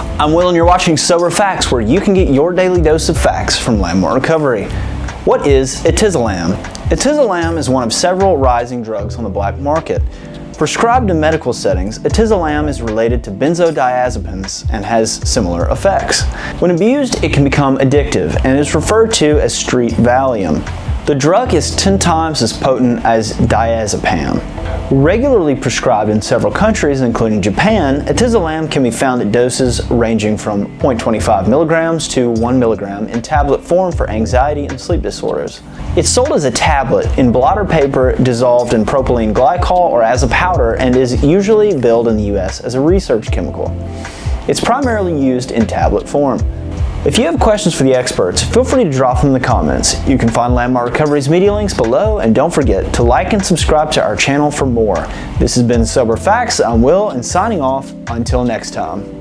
I'm Will and you're watching Sober Facts where you can get your daily dose of facts from Landmark Recovery. What is etizolam? Etizolam is one of several rising drugs on the black market. Prescribed in medical settings, etizolam is related to benzodiazepines and has similar effects. When abused, it can become addictive and is referred to as street Valium. The drug is 10 times as potent as diazepam. Regularly prescribed in several countries, including Japan, etizolam can be found at doses ranging from 0.25 milligrams to 1 milligram in tablet form for anxiety and sleep disorders. It's sold as a tablet in blotter paper dissolved in propylene glycol or as a powder and is usually billed in the US as a research chemical. It's primarily used in tablet form. If you have questions for the experts, feel free to drop them in the comments. You can find Landmark Recovery's media links below, and don't forget to like and subscribe to our channel for more. This has been Sober Facts. I'm Will, and signing off until next time.